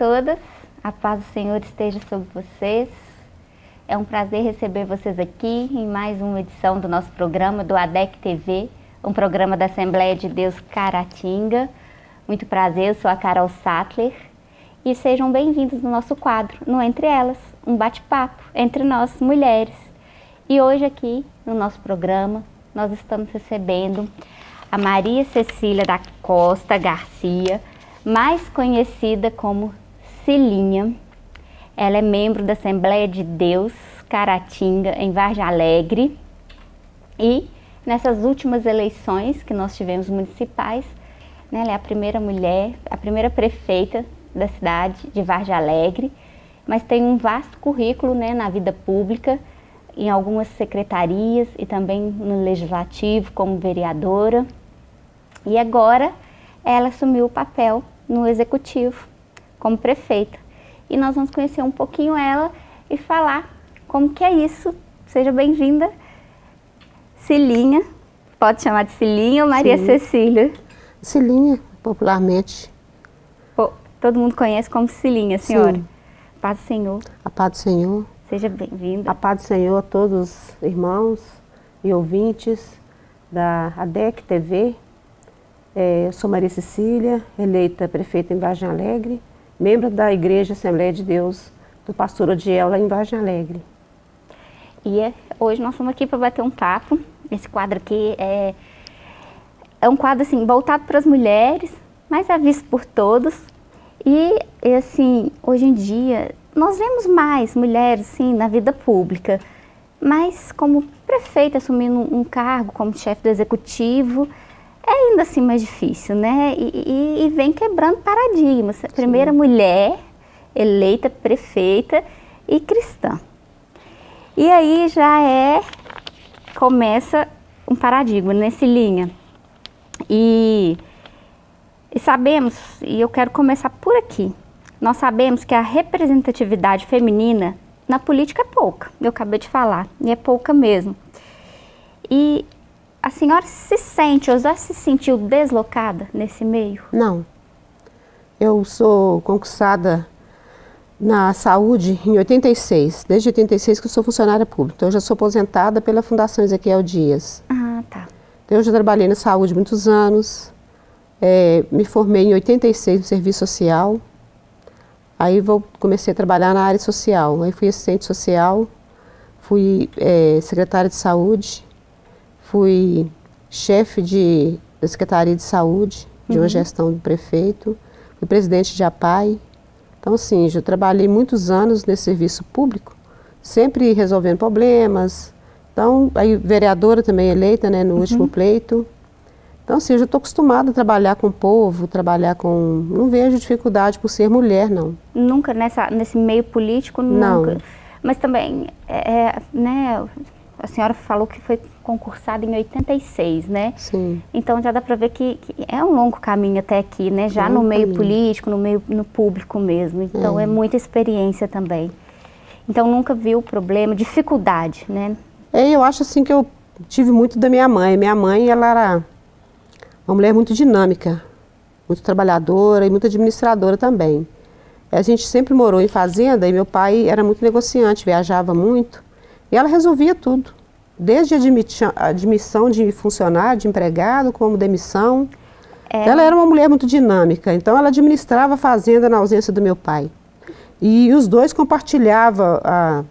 Todas, a paz do Senhor esteja sobre vocês. É um prazer receber vocês aqui em mais uma edição do nosso programa do ADEC TV, um programa da Assembleia de Deus Caratinga. Muito prazer, eu sou a Carol Sattler e sejam bem-vindos no nosso quadro, no Entre Elas, um bate-papo entre nós, mulheres. E hoje aqui no nosso programa nós estamos recebendo a Maria Cecília da Costa Garcia, mais conhecida como Cilinha. Ela é membro da Assembleia de Deus Caratinga, em Vargem Alegre. E nessas últimas eleições que nós tivemos municipais, né, ela é a primeira mulher, a primeira prefeita da cidade de Vargem Alegre, mas tem um vasto currículo né, na vida pública, em algumas secretarias e também no legislativo como vereadora. E agora ela assumiu o papel no executivo, como prefeita. E nós vamos conhecer um pouquinho ela e falar como que é isso. Seja bem-vinda, Cilinha. Pode chamar de Cilinha ou Maria Sim. Cecília? Cilinha, popularmente. Pô, todo mundo conhece como Cilinha, senhora. Sim. Paz do Senhor. A paz do Senhor. Seja bem-vinda. A paz do Senhor a todos os irmãos e ouvintes da ADEC TV, é, eu sou Maria Cecília, eleita prefeita em Vargem Alegre, membro da Igreja Assembleia de Deus do pastor Odiel lá em Vargem Alegre. E é, hoje nós estamos aqui para bater um papo. Esse quadro aqui é, é um quadro assim, voltado para as mulheres, mas é visto por todos. E, assim, hoje em dia, nós vemos mais mulheres assim, na vida pública, mas como prefeita assumindo um cargo como chefe do executivo, é ainda assim mais difícil, né? E, e, e vem quebrando paradigmas. A primeira Sim. mulher eleita prefeita e cristã. E aí já é, começa um paradigma nesse linha. E, e sabemos, e eu quero começar por aqui, nós sabemos que a representatividade feminina na política é pouca, eu acabei de falar, e é pouca mesmo. E a senhora se sente ou já se sentiu deslocada nesse meio? Não. Eu sou concursada na saúde em 86, desde 86 que eu sou funcionária pública. Então eu já sou aposentada pela Fundação Ezequiel Dias. Ah, tá. Então eu já trabalhei na saúde muitos anos, é, me formei em 86 no serviço social, aí vou, comecei a trabalhar na área social, aí fui assistente social, fui é, secretária de saúde, Fui chefe de, da Secretaria de Saúde, de uhum. uma gestão do prefeito, fui presidente de APAI. Então, assim, já trabalhei muitos anos nesse serviço público, sempre resolvendo problemas. Então, aí vereadora também eleita, né, no uhum. último pleito. Então, assim, eu já estou acostumada a trabalhar com o povo, trabalhar com... Não vejo dificuldade por ser mulher, não. Nunca nessa, nesse meio político? Nunca. Não. Mas também, é, é né, a senhora falou que foi concursada em 86, né? Sim. Então já dá para ver que, que, é um longo caminho até aqui, né? Já é no meio caminho. político, no meio no público mesmo. Então é. é muita experiência também. Então nunca viu problema, dificuldade, né? É, eu acho assim que eu tive muito da minha mãe. Minha mãe, ela era uma mulher muito dinâmica, muito trabalhadora e muito administradora também. A gente sempre morou em fazenda e meu pai era muito negociante, viajava muito. E ela resolvia tudo, desde a admissão de funcionário, de empregado, como demissão. É. Ela era uma mulher muito dinâmica, então ela administrava a fazenda na ausência do meu pai. E os dois compartilhavam, a,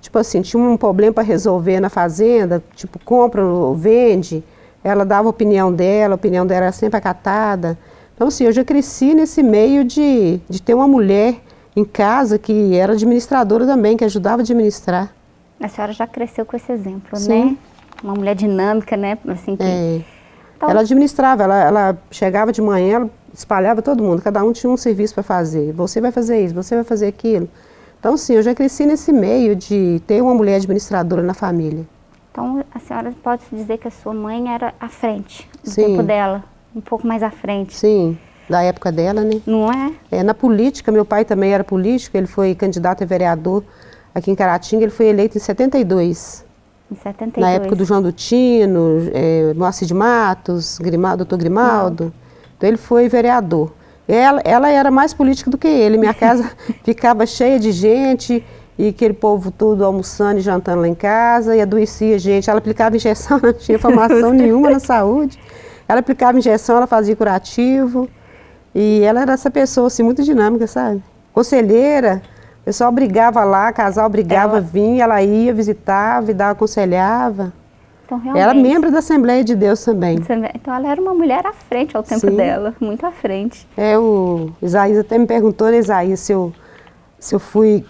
tipo assim, tinha um problema para resolver na fazenda, tipo compra ou vende, ela dava a opinião dela, a opinião dela era sempre acatada. Então assim, eu já cresci nesse meio de, de ter uma mulher em casa que era administradora também, que ajudava a administrar. A senhora já cresceu com esse exemplo, Sim. né? Uma mulher dinâmica, né? Assim que... É. Então... Ela administrava, ela, ela chegava de manhã, ela espalhava todo mundo, cada um tinha um serviço para fazer. Você vai fazer isso, você vai fazer aquilo. Então, sim, eu já cresci nesse meio de ter uma mulher administradora na família. Então, a senhora pode dizer que a sua mãe era à frente, no sim. tempo dela, um pouco mais à frente. Sim, da época dela, né? Não é? é? Na política, meu pai também era político, ele foi candidato a vereador aqui em Caratinga, ele foi eleito em 72. Em 72. Na época do João Dutino, é, Moacir de Matos, Grimaldo, doutor Grimaldo. Não. Então ele foi vereador. Ela, ela era mais política do que ele. Minha casa ficava cheia de gente e aquele povo todo almoçando e jantando lá em casa e adoecia gente. Ela aplicava injeção, não tinha formação nenhuma na saúde. Ela aplicava injeção, ela fazia curativo. E ela era essa pessoa assim, muito dinâmica, sabe? Conselheira, pessoal brigava lá, casal brigava, ela... vinha, ela ia, visitava e dava, aconselhava. Então, realmente... Ela é membro da Assembleia de Deus também. Então ela era uma mulher à frente ao tempo Sim. dela, muito à frente. É, o Isaías até me perguntou, né, Isaías, se eu, se eu fui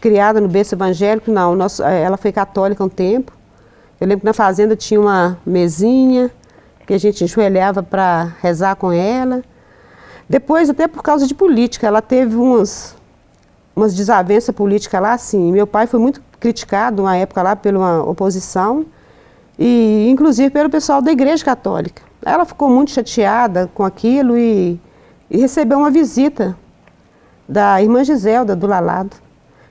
criada no berço evangélico. Não, nosso, é, ela foi católica um tempo. Eu lembro que na fazenda tinha uma mesinha que a gente enjoelhava para rezar com ela. Depois, até por causa de política, ela teve umas, umas desavenças políticas lá, assim. Meu pai foi muito criticado uma época lá pela oposição e inclusive pelo pessoal da Igreja Católica. Ela ficou muito chateada com aquilo e, e recebeu uma visita da irmã Giselda, do Lalado.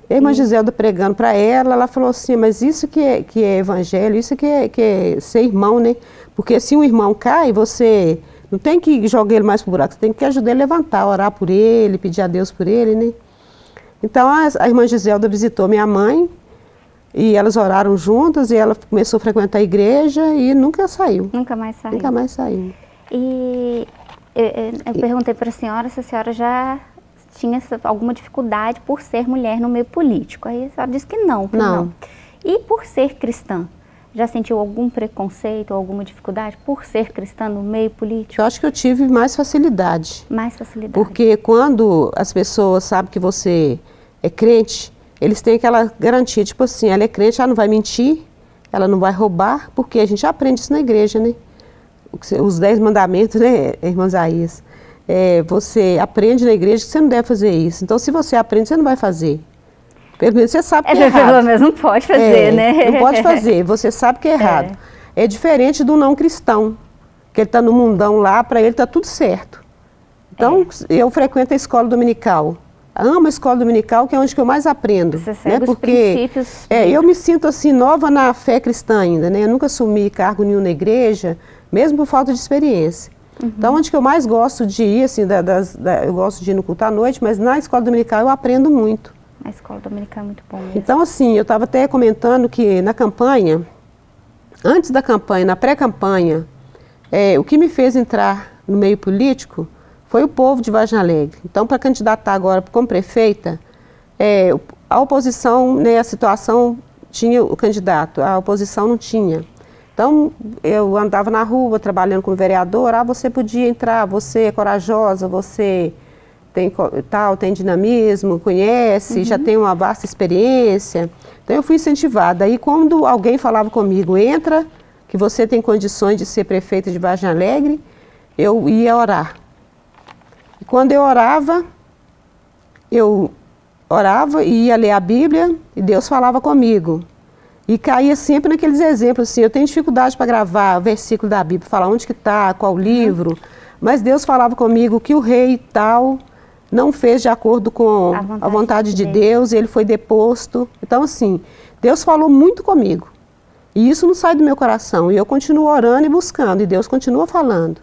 E a irmã Giselda pregando para ela, ela falou assim, mas isso que é, que é evangelho, isso que é, que é ser irmão, né? Porque se um irmão cai, você não tem que jogar ele mais pro buraco, você tem que ajudar ele a levantar, orar por ele, pedir a Deus por ele, né? Então a, a irmã Giselda visitou minha mãe, e elas oraram juntas e ela começou a frequentar a igreja e nunca saiu. Nunca mais saiu. Nunca mais saiu. E eu, eu perguntei para a senhora se a senhora já tinha alguma dificuldade por ser mulher no meio político. Aí a senhora disse que não. Que não. não. E por ser cristã? Já sentiu algum preconceito ou alguma dificuldade por ser cristã no meio político? Eu acho que eu tive mais facilidade. Mais facilidade. Porque quando as pessoas sabem que você é crente, eles têm aquela garantia, tipo assim, ela é crente, ela não vai mentir, ela não vai roubar, porque a gente aprende isso na igreja, né? Os dez mandamentos, né, irmã Isaías? É, você aprende na igreja que você não deve fazer isso. Então, se você aprende, você não vai fazer. Você sabe que é, é errado. Menos não pode fazer, é, né? Não pode fazer, você sabe que é, é. errado. É, é diferente do não cristão, que ele está no mundão lá, para ele está tudo certo. Então, é. eu frequento a escola dominical amo a escola dominical, que é onde que eu mais aprendo. Você segue né? Porque, os princípios. É, eu me sinto assim nova na fé cristã ainda, né? Eu nunca assumi cargo nenhum na igreja, mesmo por falta de experiência. Uhum. Então, onde que eu mais gosto de ir, assim, da, das, da, eu gosto de ir no culto à noite, mas na escola dominical eu aprendo muito. A escola dominical é muito bom mesmo. Então, assim, eu estava até comentando que na campanha, antes da campanha, na pré-campanha, é, o que me fez entrar no meio político foi o povo de Vargem Alegre. Então, para candidatar agora como prefeita, é, a oposição, né, a situação tinha o candidato, a oposição não tinha. Então, eu andava na rua trabalhando como vereadora, ah, você podia entrar, você é corajosa, você tem tal, tem dinamismo, conhece, uhum. já tem uma vasta experiência. Então, eu fui incentivada. Aí, quando alguém falava comigo, entra, que você tem condições de ser prefeita de Vargem Alegre, eu ia orar. Quando eu orava, eu orava e ia ler a Bíblia e Deus falava comigo. E caía sempre naqueles exemplos, assim, eu tenho dificuldade para gravar versículo da Bíblia, falar onde que está, qual livro, mas Deus falava comigo que o rei tal não fez de acordo com a vontade, a vontade de, de Deus. Deus, ele foi deposto. Então, assim, Deus falou muito comigo. E isso não sai do meu coração. E eu continuo orando e buscando, e Deus continua falando.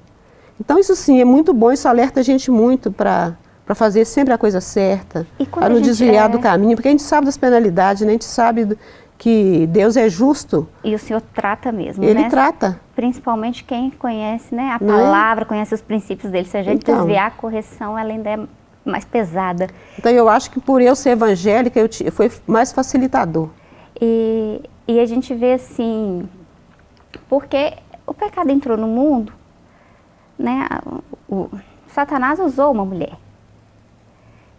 Então isso sim é muito bom, isso alerta a gente muito para para fazer sempre a coisa certa, para não desviar é... do caminho, porque a gente sabe das penalidades, né? a gente sabe que Deus é justo. E o Senhor trata mesmo, Ele né? trata. Principalmente quem conhece né, a é? palavra, é? conhece os princípios dele. Se a gente então, desviar a correção, ela ainda é mais pesada. Então eu acho que por eu ser evangélica, eu te, foi mais facilitador. E, e a gente vê assim, porque o pecado entrou no mundo, né, o, Satanás usou uma mulher.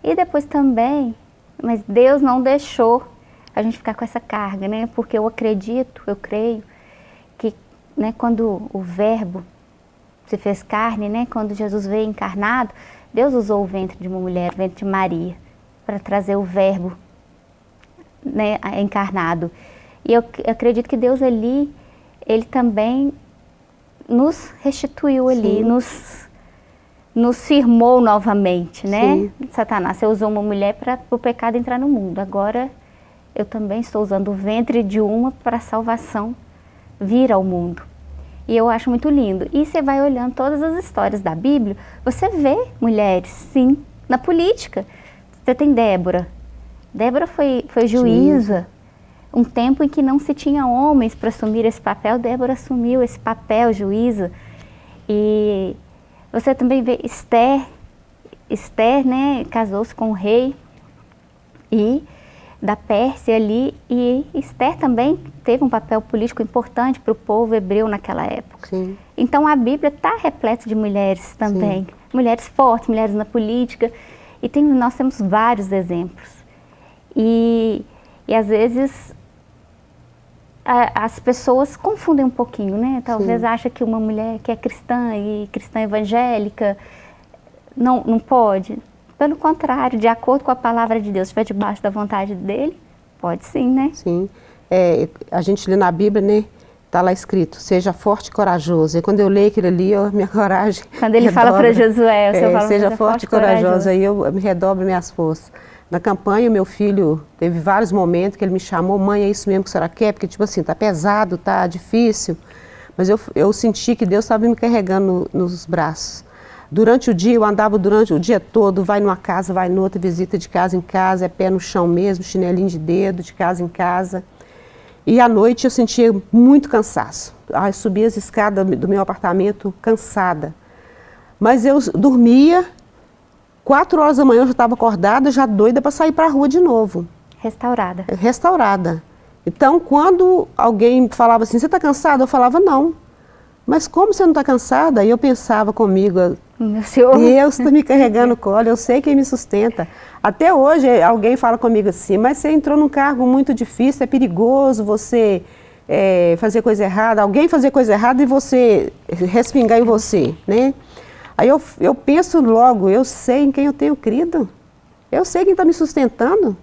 E depois também, mas Deus não deixou a gente ficar com essa carga, né? Porque eu acredito, eu creio que, né, quando o verbo se fez carne, né, quando Jesus veio encarnado, Deus usou o ventre de uma mulher, o ventre de Maria, para trazer o verbo né, encarnado. E eu acredito que Deus ali, ele também nos restituiu ali, nos, nos firmou novamente, né? Sim. Satanás, você usou uma mulher para o pecado entrar no mundo. Agora eu também estou usando o ventre de uma para a salvação vir ao mundo. E eu acho muito lindo. E você vai olhando todas as histórias da Bíblia, você vê mulheres, sim, na política. Você tem Débora. Débora foi, foi juíza. Um tempo em que não se tinha homens para assumir esse papel, Débora assumiu esse papel, juíza. E você também vê Esther. Esther, né, casou-se com o rei e da Pérsia ali e Esther também teve um papel político importante para o povo hebreu naquela época. Sim. Então a Bíblia está repleta de mulheres também, Sim. mulheres fortes, mulheres na política e tem, nós temos vários exemplos. E, e às vezes a, as pessoas confundem um pouquinho, né? Talvez Sim. acha que uma mulher que é cristã e cristã evangélica não, não pode. Pelo contrário, de acordo com a palavra de Deus, estiver debaixo da vontade dele, pode sim, né? Sim. É, a gente lê na Bíblia, né? Está lá escrito, seja forte e corajoso. E quando eu leio aquilo ali, eu, minha coragem Quando ele redobra. fala para Josué, o é, fala, seja forte e corajoso. corajoso. Aí eu me redobro minhas forças. Na campanha, meu filho teve vários momentos que ele me chamou, mãe, é isso mesmo que a senhora quer? Porque, tipo assim, tá pesado, tá difícil. Mas eu, eu senti que Deus estava me carregando no, nos braços. Durante o dia, eu andava durante o dia todo, vai numa casa, vai noutra, visita de casa em casa, é pé no chão mesmo, chinelinho de dedo, de casa em casa. E à noite eu sentia muito cansaço. Eu subia as escadas do meu apartamento cansada. Mas eu dormia, quatro horas da manhã eu já estava acordada, já doida para sair para a rua de novo. Restaurada. Restaurada. Então, quando alguém falava assim, você está cansada? Eu falava, não. Mas como você não está cansada? E eu pensava comigo, meu Senhor. Deus está me carregando o colo, eu sei quem me sustenta. Até hoje alguém fala comigo assim, mas você entrou num cargo muito difícil, é perigoso você é, fazer coisa errada, alguém fazer coisa errada e você respingar em você, né? Aí eu, eu penso logo, eu sei em quem eu tenho crido, eu sei quem está me sustentando.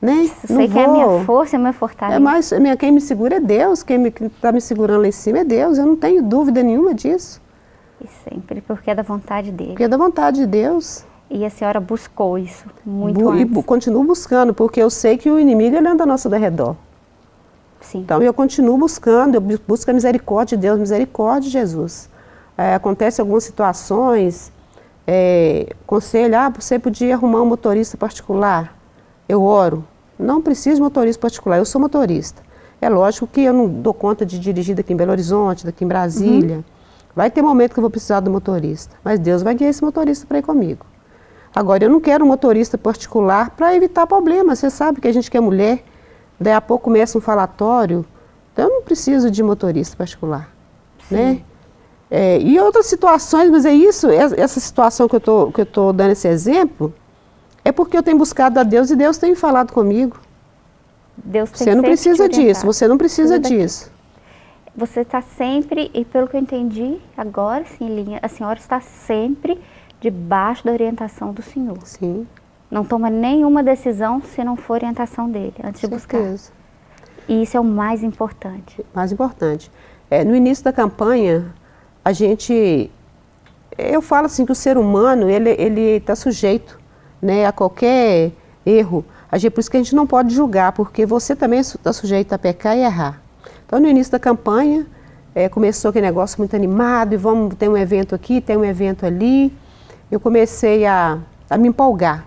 Né? Eu sei que é a minha força, é a minha fortaleza. É mais, quem me segura é Deus, quem está me segurando lá em cima é Deus, eu não tenho dúvida nenhuma disso. Sempre, porque é da vontade dele. Porque é da vontade de Deus. E a senhora buscou isso muito Bu antes. E continuo buscando, porque eu sei que o inimigo ele anda ao nosso redor. Sim. Então eu continuo buscando, eu busco a misericórdia de Deus, misericórdia de Jesus. É, acontece algumas situações, é, conselho, ah, você podia arrumar um motorista particular. Eu oro. Não preciso de motorista particular, eu sou motorista. É lógico que eu não dou conta de dirigir daqui em Belo Horizonte, daqui em Brasília. Uhum. Vai ter momento que eu vou precisar do motorista, mas Deus vai guiar esse motorista para ir comigo. Agora, eu não quero um motorista particular para evitar problemas. Você sabe que a gente que é mulher, daí a pouco começa um falatório, então eu não preciso de motorista particular. Sim. Né? É, e outras situações, mas é isso, essa situação que eu estou dando esse exemplo, é porque eu tenho buscado a Deus e Deus tem falado comigo. Deus tem você não precisa disso, você não precisa disso. Você está sempre, e pelo que eu entendi agora, sim, linha, a senhora está sempre debaixo da orientação do Senhor. Sim. Não toma nenhuma decisão se não for orientação dele, antes de buscar. E isso é o mais importante. Mais importante. É, no início da campanha, a gente, eu falo assim que o ser humano, ele está sujeito né, a qualquer erro. A gente, por isso que a gente não pode julgar, porque você também está sujeito a pecar e errar. Então, no início da campanha, é, começou aquele negócio muito animado, e vamos ter um evento aqui, tem um evento ali. Eu comecei a, a me empolgar.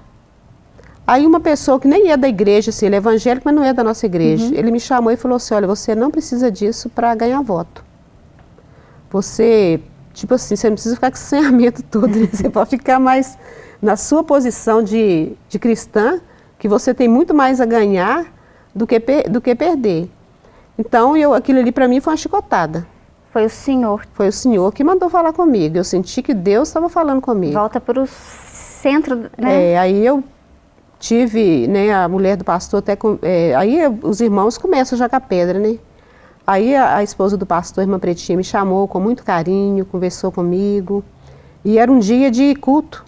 Aí uma pessoa que nem é da igreja, assim, ele é evangélico, mas não é da nossa igreja, uhum. ele me chamou e falou assim, olha, você não precisa disso para ganhar voto. Você, tipo assim, você não precisa ficar com esse senhamento todo, né? você pode ficar mais na sua posição de, de cristã, que você tem muito mais a ganhar do que, do que perder. Então, eu, aquilo ali para mim foi uma chicotada. Foi o Senhor. Foi o Senhor que mandou falar comigo. Eu senti que Deus estava falando comigo. Volta para o centro, né? É, aí eu tive, né, a mulher do pastor até, é, aí os irmãos começam a jogar pedra, né? Aí a, a, esposa do pastor, a irmã Pretinha, me chamou com muito carinho, conversou comigo. E era um dia de culto.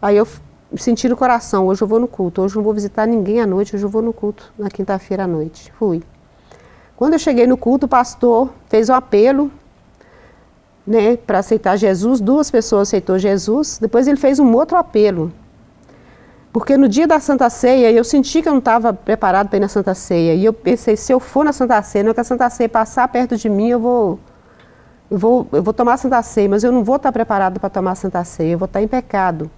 Aí eu senti no coração, hoje eu vou no culto, hoje eu não vou visitar ninguém à noite, hoje eu vou no culto, na quinta-feira à noite. Fui. Quando eu cheguei no culto, o pastor fez um apelo né, para aceitar Jesus, duas pessoas aceitou Jesus, depois ele fez um outro apelo. Porque no dia da Santa Ceia, eu senti que eu não estava preparado para ir na Santa Ceia. E eu pensei, se eu for na Santa Ceia, não é que a Santa Ceia passar perto de mim, eu vou eu vou, eu vou tomar a Santa Ceia, mas eu não vou estar preparada para tomar a Santa Ceia, eu vou estar em pecado.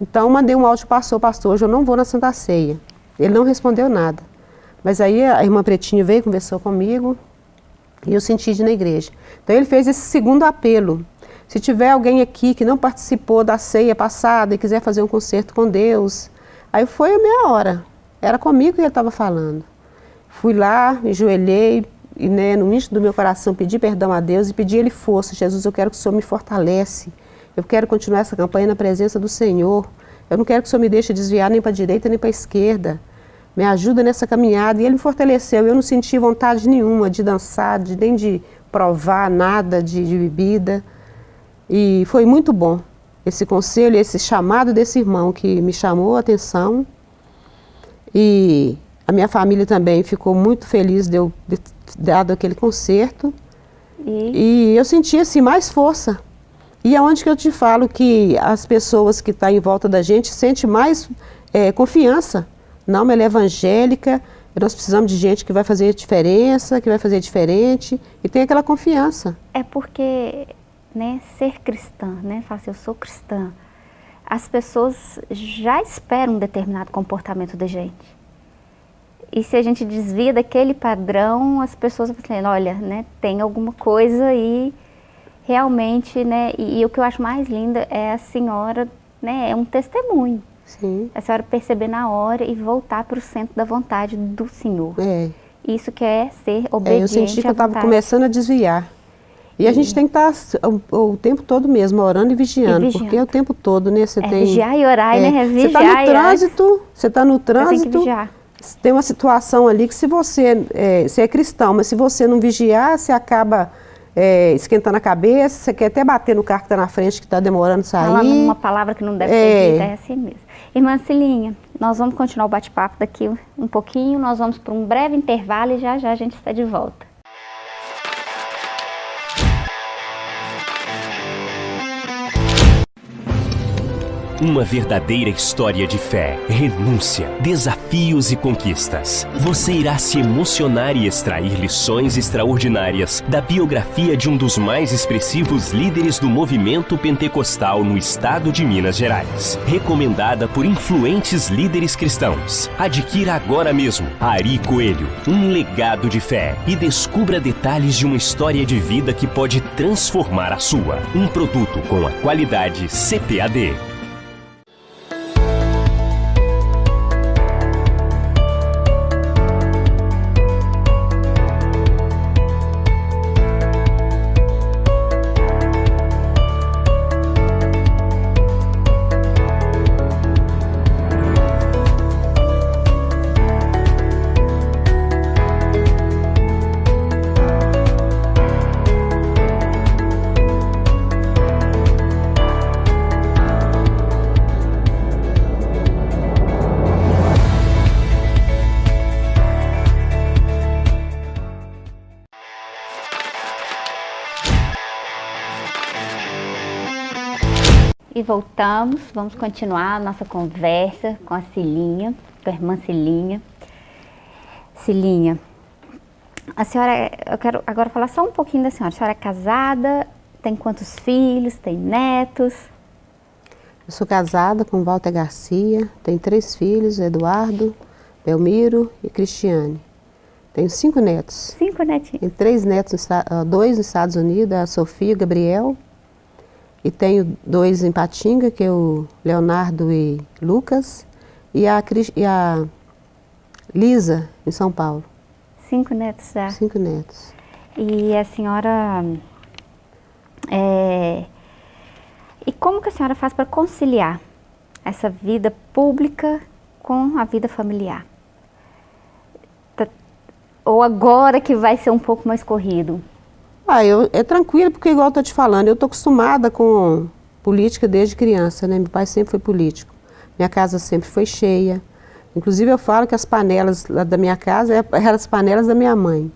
Então, mandei um áudio para o pastor, pastor, hoje eu não vou na Santa Ceia. Ele não respondeu nada. Mas aí a irmã Pretinho veio, conversou comigo, e eu senti de ir na igreja. Então ele fez esse segundo apelo. Se tiver alguém aqui que não participou da ceia passada e quiser fazer um concerto com Deus, aí foi a minha hora. Era comigo que ele estava falando. Fui lá, me joelhei, e né, no íntimo do meu coração pedi perdão a Deus e pedi Ele força. Jesus, eu quero que o Senhor me fortalece. Eu quero continuar essa campanha na presença do Senhor. Eu não quero que o Senhor me deixe desviar nem para a direita nem para a esquerda. Me ajuda nessa caminhada. E Ele me fortaleceu. Eu não senti vontade nenhuma de dançar, de, nem de provar nada de, de bebida. E foi muito bom esse conselho, esse chamado desse irmão que me chamou a atenção. E a minha família também ficou muito feliz de eu ter dado aquele concerto. E, e eu senti assim mais força. E é onde que eu te falo que as pessoas que estão tá em volta da gente sentem mais é, confiança. Não, ela é evangélica, nós precisamos de gente que vai fazer diferença, que vai fazer diferente, e tem aquela confiança. É porque né, ser cristã, né, falar assim, eu sou cristã, as pessoas já esperam um determinado comportamento da gente. E se a gente desvia daquele padrão, as pessoas vão dizendo, olha, né, tem alguma coisa aí realmente, né, e, e, o que eu acho mais lindo é a senhora, né, é um testemunho. Sim. A senhora perceber na hora e voltar para o centro da vontade do Senhor. É. Isso que é ser obediente é, Eu senti que eu estava começando a desviar. E a gente tem que estar tá o, o, tempo todo mesmo, orando e vigiando, e vigiando. porque é o tempo todo, né? Você é, tem. Vigiar e orar, é, né? Você está no trânsito, você está no trânsito. Tem, tem uma situação ali que se você, é, você é cristão, mas se você não vigiar, você acaba é, esquentando a cabeça, você quer até bater no carro que está na frente, que está demorando a sair. Falando uma palavra que não deve é. ser dita, é assim mesmo. Irmã Cilinha, nós vamos continuar o bate-papo daqui um pouquinho, nós vamos para um breve intervalo e já já a gente está de volta. Uma verdadeira história de fé, renúncia, desafios e conquistas. Você irá se emocionar e extrair lições extraordinárias da biografia de um dos mais expressivos líderes do movimento pentecostal no estado de Minas Gerais. Recomendada por influentes líderes cristãos. Adquira agora mesmo Ari Coelho, um legado de fé e descubra detalhes de uma história de vida que pode transformar a sua. Um produto com a qualidade CPAD. Voltamos, vamos continuar a nossa conversa com a Cilinha, com a irmã Cilinha. Cilinha, a senhora, eu quero agora falar só um pouquinho da senhora. A senhora é casada, tem quantos filhos, tem netos? Eu sou casada com Walter Garcia, tenho três filhos, Eduardo, Belmiro e Cristiane. Tenho cinco netos. Cinco netinhos. Tenho três netos, dois nos Estados Unidos, a Sofia e o Gabriel, e tenho dois em Patinga, que é o Leonardo e Lucas, e a, e a Lisa, em São Paulo. Cinco netos já? Cinco netos. E a senhora... É, e como que a senhora faz para conciliar essa vida pública com a vida familiar? Tá, ou agora que vai ser um pouco mais corrido? Ah, eu, é tranquilo, porque igual eu estou te falando, eu estou acostumada com política desde criança, né? Meu pai sempre foi político. Minha casa sempre foi cheia. Inclusive eu falo que as panelas lá da minha casa é, eram as panelas da minha mãe.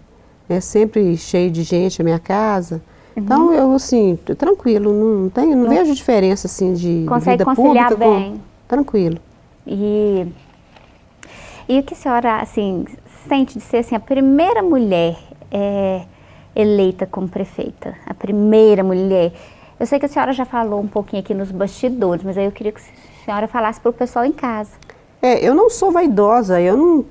É sempre cheio de gente a minha casa. Uhum. Então eu assim, tranquilo, não, tenho, não, não, vejo diferença assim de, Consegue vida conciliar pública bem. Com, tranquilo. E, e o que a senhora assim, sente de ser assim, a primeira mulher é, eleita como prefeita, a primeira mulher. Eu sei que a senhora já falou um pouquinho aqui nos bastidores, mas aí eu queria que a senhora falasse para o pessoal em casa. É, eu não sou vaidosa, eu não...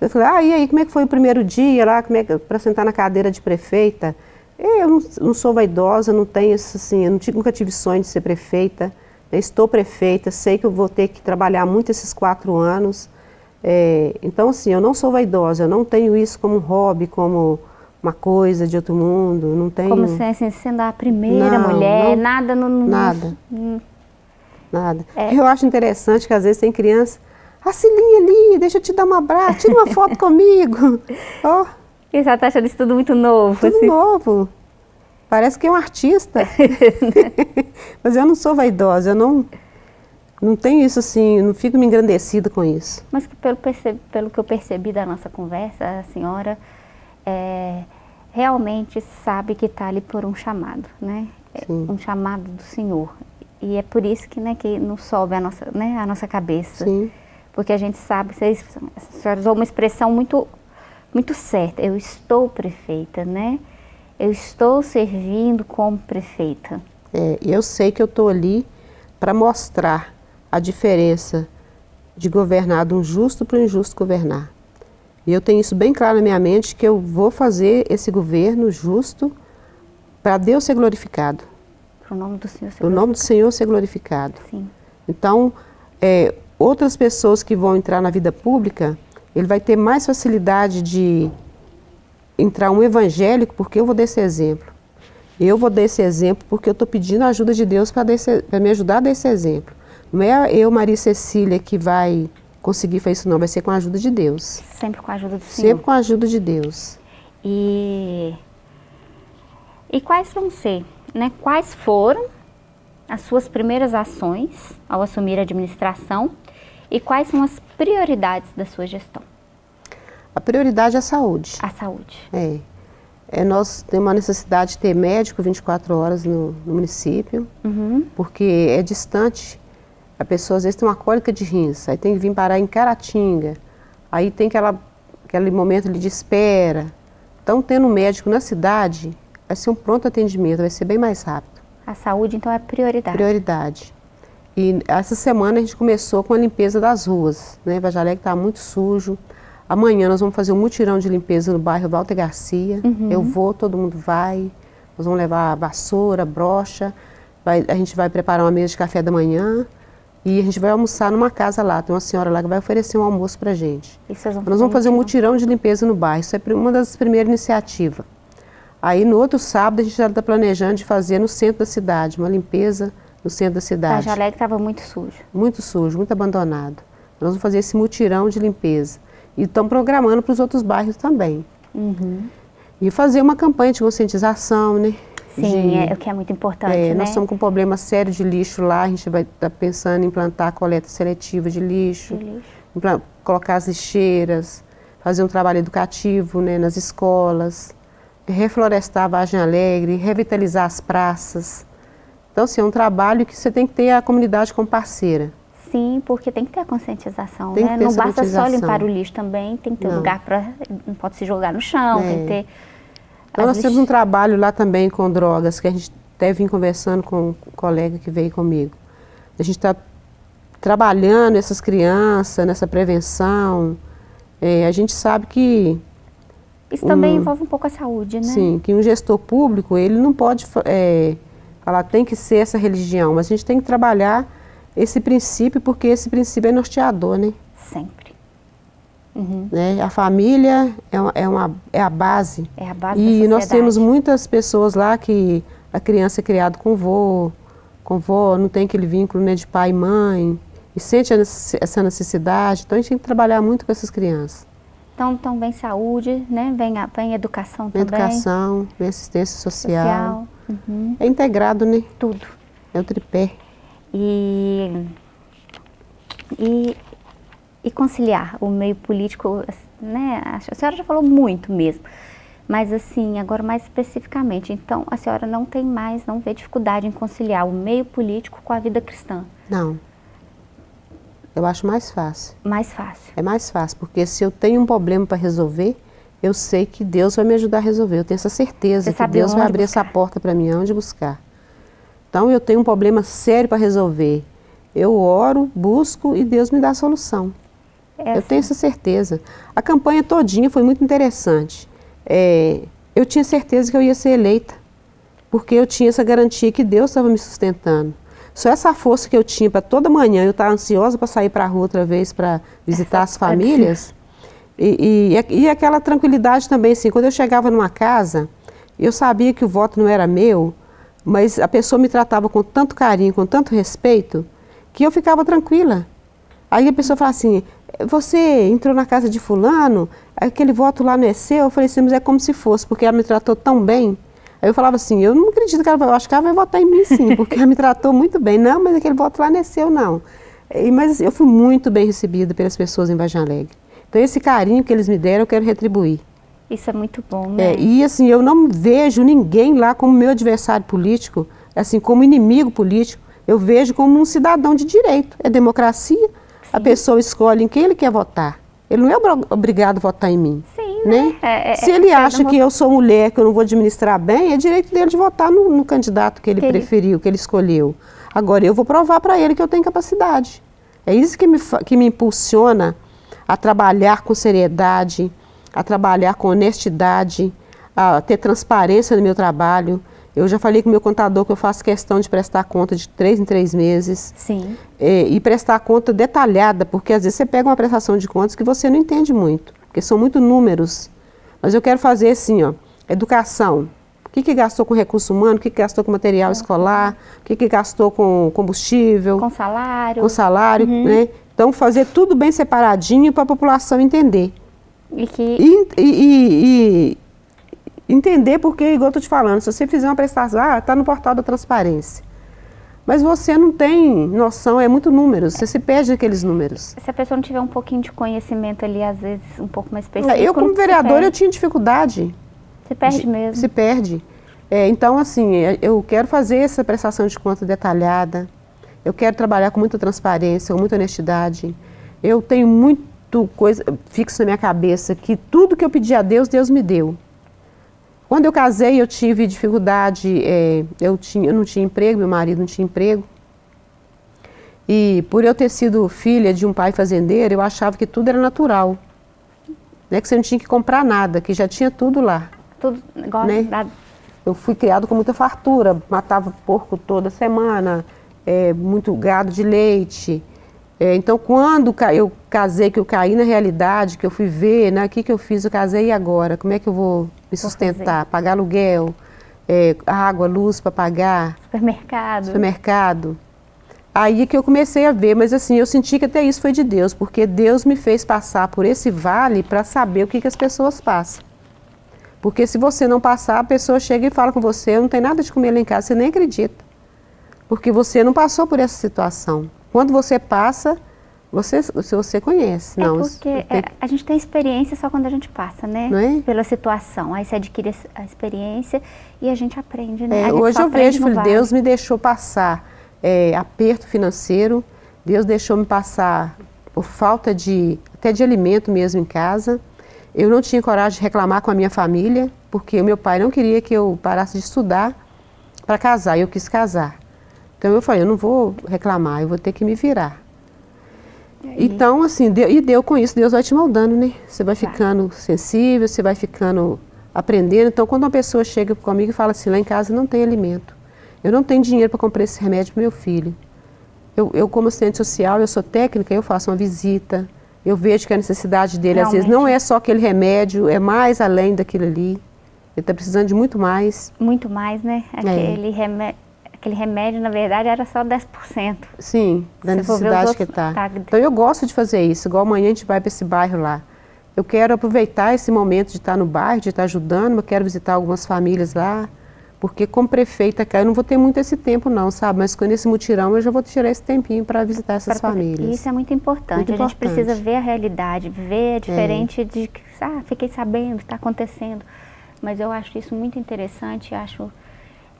Eu falei, ah, e aí, como é que foi o primeiro dia lá, como é que, para sentar na cadeira de prefeita? Eu não, não sou vaidosa, não tenho assim, eu nunca tive sonho de ser prefeita. Eu estou prefeita, sei que eu vou ter que trabalhar muito esses quatro anos. É, então, assim, eu não sou vaidosa, eu não tenho isso como hobby, como uma coisa de outro mundo, não tenho... Como se assim, sendo a primeira não, mulher, não, nada no... Nada, no, nada. É. Eu acho interessante que às vezes tem criança, a Cilinha ali, deixa eu te dar um abraço, tira uma foto comigo. Oh. E você está achando isso tudo muito novo? Tudo assim? novo. Parece que é um artista. Mas eu não sou vaidosa, eu não, não tenho isso assim, não fico me engrandecida com isso. Mas pelo, pelo que eu percebi da nossa conversa, a senhora é, realmente sabe que está ali por um chamado, né? É Sim. Um chamado do Senhor. E é por isso que, né, que não sobe a nossa, né, a nossa cabeça. Sim. Porque a gente sabe, vocês, a senhora usou uma expressão muito, muito certa, eu estou prefeita, né? Eu estou servindo como prefeita. É, eu sei que eu estou ali para mostrar a diferença de governar de um justo para um injusto governar. E eu tenho isso bem claro na minha mente, que eu vou fazer esse governo justo para Deus ser glorificado. Para o nome do Senhor ser glorificado. O nome do Senhor ser glorificado. Sim. Então, é, outras pessoas que vão entrar na vida pública, ele vai ter mais facilidade de entrar um evangélico porque eu vou dar esse exemplo. Eu vou dar esse exemplo porque eu estou pedindo a ajuda de Deus para me ajudar a dar esse exemplo. Não é eu, Maria Cecília, que vai conseguir fazer isso não, vai ser com a ajuda de Deus. Sempre com a ajuda do Senhor. Sempre com a ajuda de Deus. E, e quais vão ser, né, quais foram as suas primeiras ações ao assumir a administração e quais são as prioridades da sua gestão? A prioridade é a saúde. A saúde. É. é nós temos uma necessidade de ter médico 24 horas no, no município, uhum. porque é distante a pessoa às vezes tem uma cólica de rins, aí tem que vir parar em Caratinga, aí tem aquela, aquele momento de espera. Então, tendo um médico na cidade, vai ser um pronto atendimento, vai ser bem mais rápido. A saúde, então, é prioridade? Prioridade. E essa semana a gente começou com a limpeza das ruas, né? Vajalé está muito sujo. Amanhã nós vamos fazer um mutirão de limpeza no bairro Walter Garcia. Uhum. Eu vou, todo mundo vai. Nós vamos levar vassoura, brocha. Vai, a gente vai preparar uma mesa de café da manhã. E a gente vai almoçar numa casa lá, tem uma senhora lá que vai oferecer um almoço pra gente. E vocês vão Nós vamos fazer um mutirão de limpeza no bairro, isso é uma das primeiras iniciativas. Aí no outro sábado a gente já está planejando de fazer no centro da cidade, uma limpeza no centro da cidade. A Alegre estava muito sujo. Muito sujo, muito abandonado. Nós vamos fazer esse mutirão de limpeza. E estamos programando para os outros bairros também. Uhum. E fazer uma campanha de conscientização, né? Sim, de, é o que é muito importante, é, né? Nós estamos com um problema sério de lixo lá, a gente vai estar tá pensando em implantar a coleta seletiva de lixo, de lixo. colocar as lixeiras, fazer um trabalho educativo né, nas escolas, reflorestar a Vargem Alegre, revitalizar as praças. Então, assim, é um trabalho que você tem que ter a comunidade como parceira. Sim, porque tem que ter a conscientização, tem né? Não basta só limpar o lixo também, tem que ter não. lugar para... não pode se jogar no chão, é. tem que ter então, nós temos um trabalho lá também com drogas, que a gente até vim conversando com um colega que veio comigo. A gente está trabalhando essas crianças, nessa prevenção. É, a gente sabe que... Isso um, também envolve um pouco a saúde, né? Sim, que um gestor público, ele não pode é, falar tem que ser essa religião, mas a gente tem que trabalhar esse princípio, porque esse princípio é norteador, né? Sempre. Uhum. Né? A família é, uma, é, uma, é a base. É a base E nós temos muitas pessoas lá que a criança é criada com vô, com vó, não tem aquele vínculo né, de pai e mãe, e sente essa necessidade. Então a gente tem que trabalhar muito com essas crianças. Então, então vem saúde, né? vem, a, vem educação vem também. Educação, vem assistência social. social. Uhum. É integrado, né? Tudo. É o tripé. E, e e conciliar o meio político, né? A senhora já falou muito mesmo, mas assim, agora mais especificamente, então a senhora não tem mais, não vê dificuldade em conciliar o meio político com a vida cristã? Não. Eu acho mais fácil. Mais fácil. É mais fácil, porque se eu tenho um problema para resolver, eu sei que Deus vai me ajudar a resolver. Eu tenho essa certeza Você que Deus vai abrir buscar. essa porta para mim, onde buscar. Então eu tenho um problema sério para resolver. Eu oro, busco e Deus me dá a solução. É eu tenho essa certeza. A campanha todinha foi muito interessante. É, eu tinha certeza que eu ia ser eleita, porque eu tinha essa garantia que Deus estava me sustentando. Só essa força que eu tinha para toda manhã eu estar ansiosa para sair para a rua outra vez para visitar essa as famílias. E, e, e, aquela tranquilidade também, assim, quando eu chegava numa casa, eu sabia que o voto não era meu, mas a pessoa me tratava com tanto carinho, com tanto respeito, que eu ficava tranquila. Aí a pessoa fala assim, você entrou na casa de fulano, aquele voto lá não é seu? Eu falei assim, mas é como se fosse, porque ela me tratou tão bem. Aí eu falava assim, eu não acredito que ela vai, eu acho que ela vai votar em mim sim, porque ela me tratou muito bem. Não, mas aquele voto lá não é seu, não. E, mas assim, eu fui muito bem recebida pelas pessoas em Vargem Alegre. Então esse carinho que eles me deram, eu quero retribuir. Isso é muito bom, né? É, e assim, eu não vejo ninguém lá como meu adversário político, assim, como inimigo político. Eu vejo como um cidadão de direito. É democracia. A pessoa escolhe em quem ele quer votar. Ele não é obrigado a votar em mim. Sim, né? né? É, é, Se ele é, acha que eu sou mulher, que eu não vou administrar bem, é direito dele de votar no, no candidato que ele que preferiu, ele... que ele escolheu. Agora, eu vou provar para ele que eu tenho capacidade. É isso que me, que me impulsiona a trabalhar com seriedade, a trabalhar com honestidade, a ter transparência no meu trabalho. Eu já falei com o meu contador que eu faço questão de prestar conta de três em três meses. Sim. É, e prestar conta detalhada, porque às vezes você pega uma prestação de contas que você não entende muito, porque são muito números. Mas eu quero fazer assim, ó, educação. O que, que gastou com recurso humano, o que, que gastou com material escolar, o que, que gastou com combustível. Com salário. Com salário, uhum. né? Então, fazer tudo bem separadinho para a população entender. E, que... e, e, e entender porque, igual eu estou te falando, se você fizer uma prestação, ah, está no portal da transparência. Mas você não tem noção, é muito números, você se perde aqueles números. Se a pessoa não tiver um pouquinho de conhecimento ali, às vezes, um pouco mais específico... Eu, como vereador, eu tinha dificuldade. Se perde de, mesmo. Se perde. É, então, assim, é, eu quero fazer essa prestação de conta detalhada, eu quero trabalhar com muita transparência, com muita honestidade. Eu tenho muito coisa fixa na minha cabeça que tudo que eu pedi a Deus, Deus me deu. Quando eu casei, eu tive dificuldade, é, eu, tinha, eu não tinha emprego, meu marido não tinha emprego. E por eu ter sido filha de um pai fazendeiro, eu achava que tudo era natural. Né? Que você não tinha que comprar nada, que já tinha tudo lá. Tudo igual né? da... Eu fui criado com muita fartura, matava porco toda semana, é, muito gado de leite. É, então, quando eu casei, que eu caí na realidade, que eu fui ver, né, o que, que eu fiz, eu casei e agora? Como é que eu vou me sustentar? Pagar aluguel, é, água, luz para pagar? Supermercado. Supermercado. Aí que eu comecei a ver, mas assim, eu senti que até isso foi de Deus, porque Deus me fez passar por esse vale para saber o que, que as pessoas passam. Porque se você não passar, a pessoa chega e fala com você, não tem nada de comer lá em casa, você nem acredita porque você não passou por essa situação. Quando você passa, você, você conhece. É não, porque é, a gente tem experiência só quando a gente passa, né? Não é? Pela situação. Aí você adquire a experiência e a gente aprende, né? É, gente hoje eu vejo, filho, Deus me deixou passar é, aperto financeiro, Deus deixou me passar por falta de, até de alimento mesmo em casa. Eu não tinha coragem de reclamar com a minha família, porque o meu pai não queria que eu parasse de estudar para casar, e eu quis casar. Então eu falei, eu não vou reclamar, eu vou ter que me virar. Então, assim, deu, e deu com isso, Deus vai te moldando, né? Você vai ficando sensível, você vai ficando aprendendo. Então, quando uma pessoa chega comigo e fala assim, lá em casa não tem alimento, eu não tenho dinheiro para comprar esse remédio para meu filho. Eu, eu, como assistente social, eu sou técnica, eu faço uma visita, eu vejo que a necessidade dele, Realmente. às vezes, não é só aquele remédio, é mais além daquilo ali. Ele está precisando de muito mais. Muito mais, né? É. Aquele é. remédio aquele remédio, na verdade, era só 10%. Sim, da necessidade que está. Tá... Então eu gosto de fazer isso, igual amanhã a gente vai para esse bairro lá. Eu quero aproveitar esse momento de estar no bairro, de estar ajudando, eu quero visitar algumas famílias lá, porque como prefeita, eu não vou ter muito esse tempo não, sabe? Mas com esse mutirão eu já vou tirar esse tempinho para visitar essas pra, famílias. Isso é muito importante, muito a gente precisa ver a realidade, ver diferente é. de, ah, fiquei sabendo, está acontecendo. Mas eu acho isso muito interessante, acho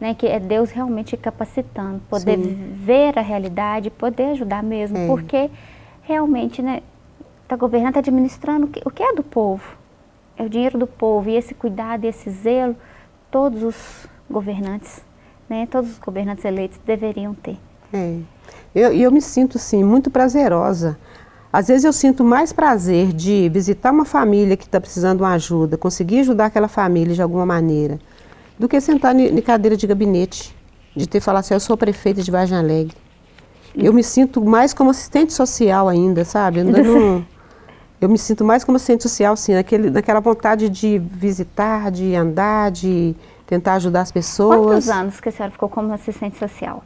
né, que é Deus realmente capacitando, poder Sim. ver a realidade, poder ajudar mesmo, é. porque realmente, né, está governando, está administrando o que, o que é do povo. É é o dinheiro do povo e esse cuidado e esse zelo, todos os governantes, né, todos os governantes eleitos deveriam ter. É. Eu, eu me sinto, sim, muito prazerosa. Às vezes eu sinto mais prazer de visitar uma família que está precisando de uma ajuda, conseguir ajudar aquela família de alguma maneira, do que sentar em cadeira de gabinete, de ter falado assim, eu sou prefeita de Vargem Alegre. Eu me sinto mais como assistente social ainda, sabe? Eu, não, eu me sinto mais como assistente social, sim, naquele, naquela vontade de visitar, de andar, de tentar ajudar as pessoas. Quantos anos que a senhora ficou como assistente social?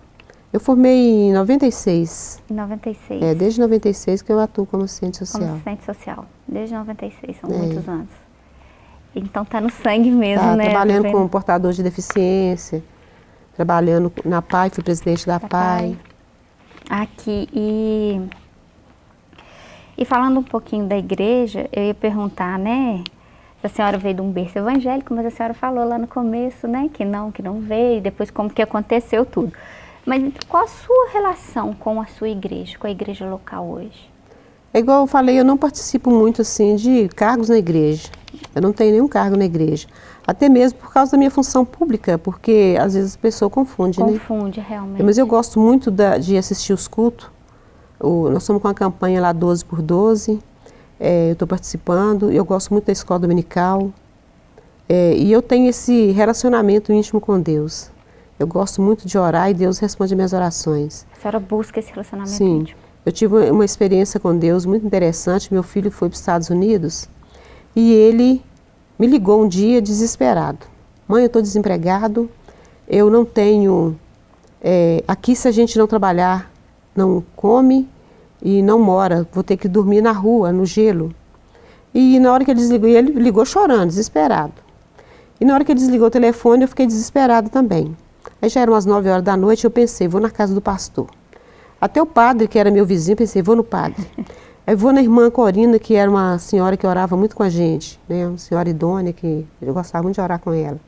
Eu formei em 96. Em 96. É, desde 96 que eu atuo como assistente social. Como assistente social, desde 96, são é. muitos anos. Então tá no sangue mesmo, tá, né? Trabalhando tá com portador de deficiência, trabalhando na PAI, fui presidente da, da PAI. PAI. Aqui, e, e falando um pouquinho da igreja, eu ia perguntar, né? a senhora veio de um berço evangélico, mas a senhora falou lá no começo, né, que não, que não veio, depois como que aconteceu tudo. Mas qual a sua relação com a sua igreja, com a igreja local hoje? É igual eu falei, eu não participo muito assim de cargos na igreja. Eu não tenho nenhum cargo na igreja. Até mesmo por causa da minha função pública, porque às vezes a pessoa confunde, confunde né? Confunde, realmente. Mas eu gosto muito da, de assistir os cultos. O, nós estamos com a campanha lá 12 por 12. É, eu estou participando. Eu gosto muito da escola dominical. É, e eu tenho esse relacionamento íntimo com Deus. Eu gosto muito de orar e Deus responde minhas orações. A senhora busca esse relacionamento Sim. íntimo? Eu tive uma experiência com Deus muito interessante. Meu filho foi para os Estados Unidos e ele me ligou um dia desesperado. Mãe, eu estou desempregado, eu não tenho... É, aqui se a gente não trabalhar, não come e não mora, vou ter que dormir na rua, no gelo. E na hora que ele desligou, ele ligou chorando, desesperado. E na hora que ele desligou o telefone, eu fiquei desesperado também. Aí já eram umas 9 horas da noite, eu pensei, vou na casa do pastor. Até o padre, que era meu vizinho, pensei, vou no padre. Aí vou na irmã Corina, que era uma senhora que orava muito com a gente, né? uma senhora idônea, que eu gostava muito de orar com ela.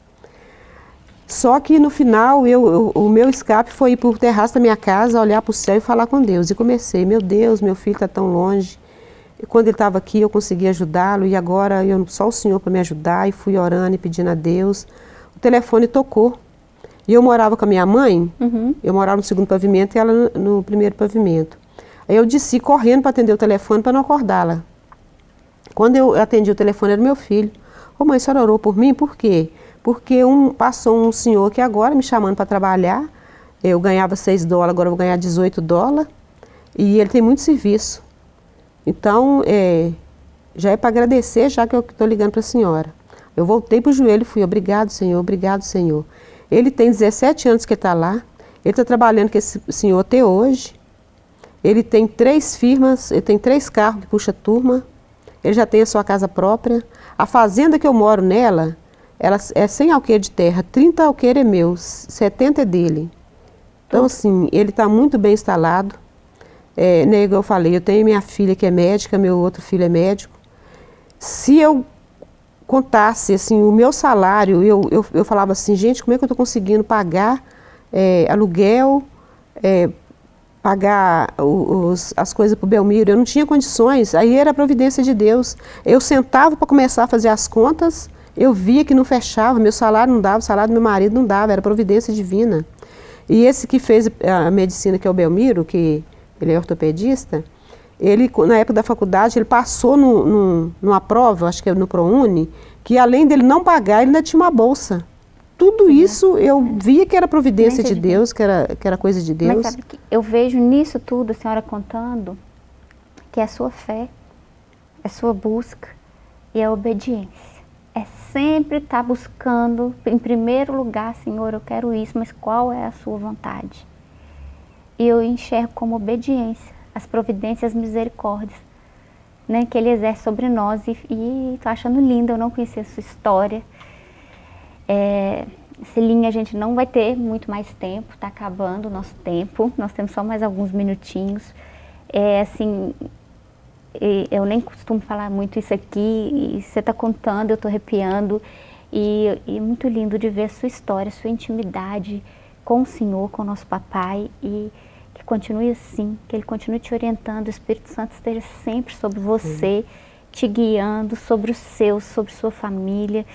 Só que no final, eu, eu, o meu escape foi ir para o terraço da minha casa, olhar para o céu e falar com Deus. E comecei, meu Deus, meu filho está tão longe. E quando ele estava aqui, eu consegui ajudá-lo, e agora eu, só o Senhor para me ajudar. E fui orando e pedindo a Deus. O telefone tocou. E eu morava com a minha mãe, uhum. eu morava no segundo pavimento e ela no, no primeiro pavimento. Aí eu desci correndo para atender o telefone para não acordá-la. Quando eu atendi o telefone, era meu filho. Ô mãe, a senhora orou por mim? Por quê? Porque um, passou um senhor que agora me chamando para trabalhar, eu ganhava 6 dólares, agora eu vou ganhar 18 dólares, e ele tem muito serviço. Então, é, já é para agradecer, já que eu estou ligando para a senhora. Eu voltei para o joelho e fui, obrigado, Senhor, obrigado, Senhor. Ele tem 17 anos que está lá, ele está trabalhando com esse senhor até hoje. Ele tem três firmas, ele tem três carros que puxa turma, ele já tem a sua casa própria. A fazenda que eu moro nela, ela é 100 alqueires de terra, 30 alqueires é meu, 70 é dele. Então, assim, ele está muito bem instalado. É, né, eu falei, eu tenho minha filha que é médica, meu outro filho é médico. Se eu contasse assim, o meu salário, eu, eu, eu falava assim, gente, como é que eu estou conseguindo pagar é, aluguel, é, pagar os, as coisas para o Belmiro? Eu não tinha condições, aí era a providência de Deus. Eu sentava para começar a fazer as contas, eu via que não fechava, meu salário não dava, o salário do meu marido não dava, era providência divina. E esse que fez a medicina, que é o Belmiro, que ele é ortopedista, ele, na época da faculdade, ele passou no, no, numa prova, acho que é no ProUni, que além dele não pagar, ele ainda tinha uma bolsa. Tudo uhum. isso eu via que era providência de Deus, que era, que era coisa de Deus. Mas sabe que eu vejo nisso tudo, a senhora contando, que é a sua fé, é a sua busca e a obediência. É sempre estar tá buscando, em primeiro lugar, Senhor, eu quero isso, mas qual é a sua vontade? E eu enxergo como obediência as providências, as misericórdias né, que Ele exerce sobre nós. E estou achando lindo, eu não conhecia a sua história. É, a gente não vai ter muito mais tempo, está acabando o nosso tempo, nós temos só mais alguns minutinhos. É assim, eu nem costumo falar muito isso aqui, e você está contando, eu estou arrepiando, e, e é muito lindo de ver a sua história, a sua intimidade com o Senhor, com o nosso papai, e que continue assim, que Ele continue te orientando, o Espírito Santo esteja sempre sobre você, te guiando sobre os seus, sobre sua família.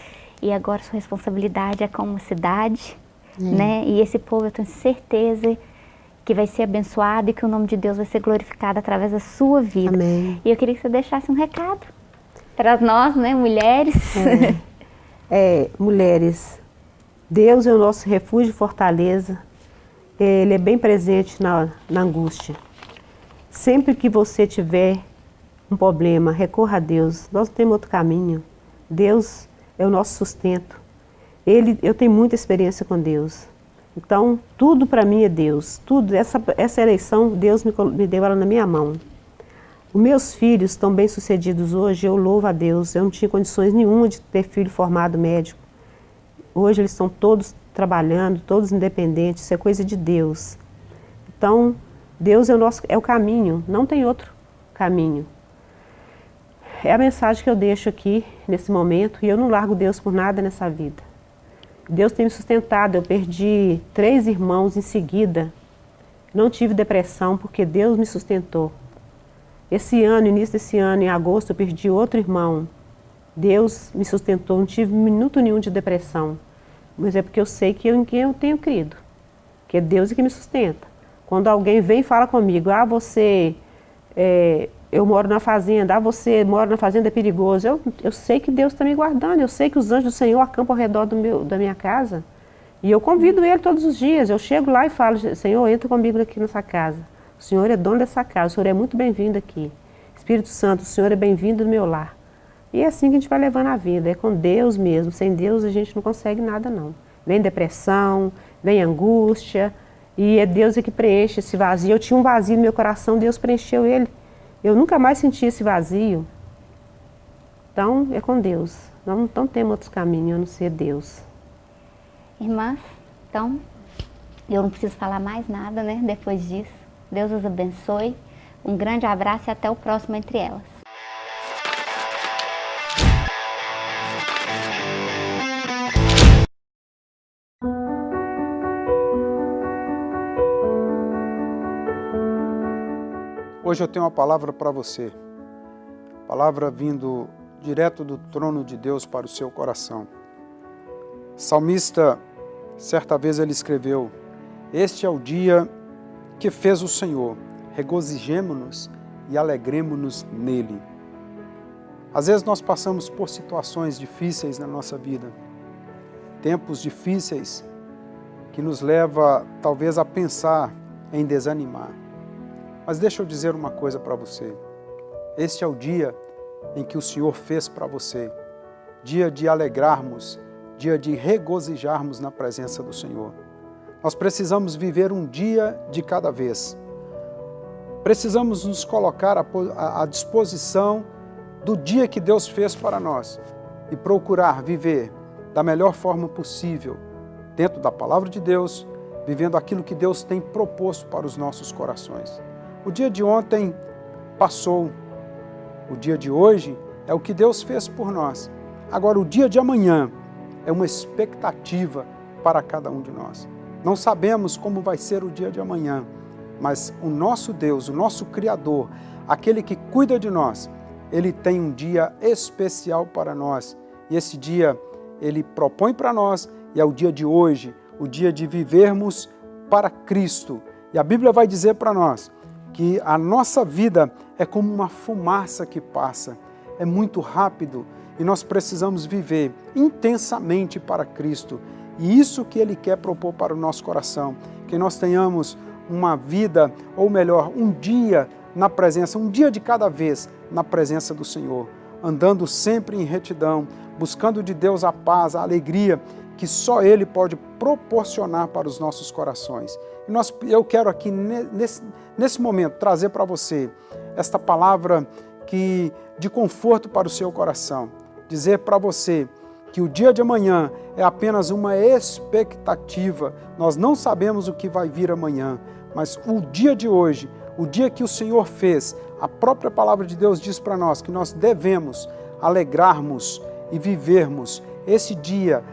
E agora sua responsabilidade é com a cidade, né? E esse povo eu tenho certeza que vai ser abençoado e que o nome de Deus vai ser glorificado através da sua vida. Amém. E eu queria que você deixasse um recado para nós, né, mulheres. É, é, mulheres, Deus é o nosso refúgio e fortaleza. Ele é bem presente na, na angústia. Sempre que você tiver um problema, recorra a Deus. Nós não temos outro caminho. Deus é o nosso sustento. Ele, eu tenho muita experiência com Deus. Então, tudo para mim é Deus. Tudo, essa, essa eleição, Deus me, me deu ela na minha mão. Os meus filhos estão bem sucedidos hoje, eu louvo a Deus. Eu não tinha condições nenhuma de ter filho formado médico. Hoje eles estão todos trabalhando, todos independentes, isso é coisa de Deus. Então, Deus é o, nosso, é o caminho, não tem outro caminho. É a mensagem que eu deixo aqui, nesse momento, e eu não largo Deus por nada nessa vida. Deus tem me sustentado. Eu perdi três irmãos em seguida. Não tive depressão porque Deus me sustentou. Esse ano, início desse ano, em agosto, eu perdi outro irmão. Deus me sustentou, não tive minuto nenhum de depressão. Mas é porque eu sei que eu, em quem eu tenho crido. Que é Deus que me sustenta. Quando alguém vem e fala comigo, ah, você é, eu moro na fazenda, ah, você mora na fazenda, é perigoso. Eu, eu sei que Deus está me guardando, eu sei que os anjos do Senhor acampam ao redor do meu, da minha casa. E eu convido Ele todos os dias, eu chego lá e falo, Senhor, entra comigo aqui nessa casa. O Senhor é dono dessa casa, o Senhor é muito bem-vindo aqui. Espírito Santo, o Senhor é bem-vindo no meu lar. E é assim que a gente vai levando a vida, é com Deus mesmo. Sem Deus a gente não consegue nada não. Vem depressão, vem angústia, e é Deus que preenche esse vazio. Eu tinha um vazio no meu coração, Deus preencheu ele. Eu nunca mais senti esse vazio. Então, é com Deus. Não, não temos outros caminhos a não ser Deus. Irmãs, então, eu não preciso falar mais nada, né, depois disso. Deus os abençoe. Um grande abraço e até o próximo Entre Elas. Hoje eu tenho uma palavra para você. Palavra vindo direto do trono de Deus para o seu coração. Salmista, certa vez ele escreveu: Este é o dia que fez o Senhor, regozijemo-nos e alegremos-nos nele. Às vezes nós passamos por situações difíceis na nossa vida, tempos difíceis que nos leva talvez a pensar em desanimar. Mas deixa eu dizer uma coisa para você. Este é o dia em que o Senhor fez para você. Dia de alegrarmos, dia de regozijarmos na presença do Senhor. Nós precisamos viver um dia de cada vez. Precisamos nos colocar à disposição do dia que Deus fez para nós e procurar viver da melhor forma possível, dentro da palavra de Deus, vivendo aquilo que Deus tem proposto para os nossos corações. O dia de ontem passou. O dia de hoje é o que Deus fez por nós. Agora, o dia de amanhã é uma expectativa para cada um de nós. Não sabemos como vai ser o dia de amanhã, mas o nosso Deus, o nosso Criador, aquele que cuida de nós, ele tem um dia especial para nós. E esse dia ele propõe para nós e é o dia de hoje, o dia de vivermos para Cristo. E a Bíblia vai dizer para nós que a nossa vida é como uma fumaça que passa, é muito rápido e nós precisamos viver intensamente para Cristo. E isso que Ele quer propor para o nosso coração, que nós tenhamos uma vida, ou melhor, um dia na presença, um dia de cada vez na presença do Senhor, andando sempre em retidão, buscando de Deus a paz, a alegria que só Ele pode proporcionar para os nossos corações. E nós, eu quero aqui, nesse, nesse momento, trazer para você esta palavra que, de conforto para o seu coração. Dizer para você que o dia de amanhã é apenas uma expectativa. Nós não sabemos o que vai vir amanhã, mas o dia de hoje, o dia que o Senhor fez, a própria palavra de Deus diz para nós que nós devemos alegrarmos e vivermos esse dia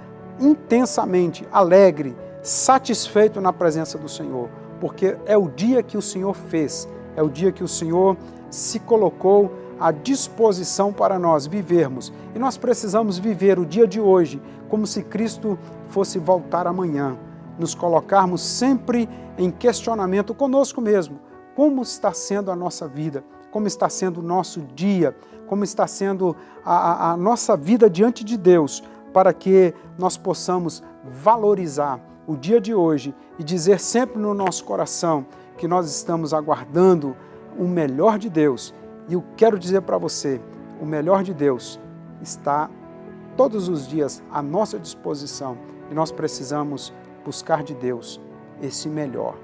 intensamente alegre, satisfeito na presença do Senhor, porque é o dia que o Senhor fez, é o dia que o Senhor se colocou à disposição para nós vivermos. E nós precisamos viver o dia de hoje como se Cristo fosse voltar amanhã. Nos colocarmos sempre em questionamento conosco mesmo. Como está sendo a nossa vida? Como está sendo o nosso dia? Como está sendo a, a, a nossa vida diante de Deus? Para que nós possamos valorizar o dia de hoje e dizer sempre no nosso coração que nós estamos aguardando o melhor de Deus. E eu quero dizer para você, o melhor de Deus está todos os dias à nossa disposição e nós precisamos buscar de Deus esse melhor.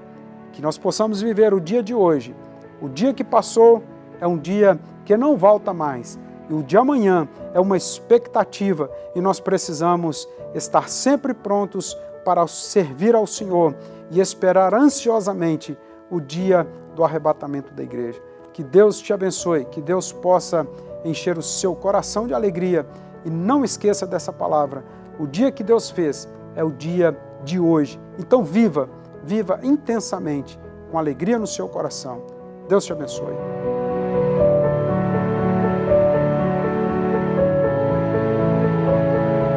Que nós possamos viver o dia de hoje. O dia que passou é um dia que não volta mais. E o de amanhã é uma expectativa e nós precisamos estar sempre prontos para servir ao Senhor e esperar ansiosamente o dia do arrebatamento da igreja. Que Deus te abençoe, que Deus possa encher o seu coração de alegria e não esqueça dessa palavra. O dia que Deus fez é o dia de hoje. Então viva, viva intensamente, com alegria no seu coração. Deus te abençoe.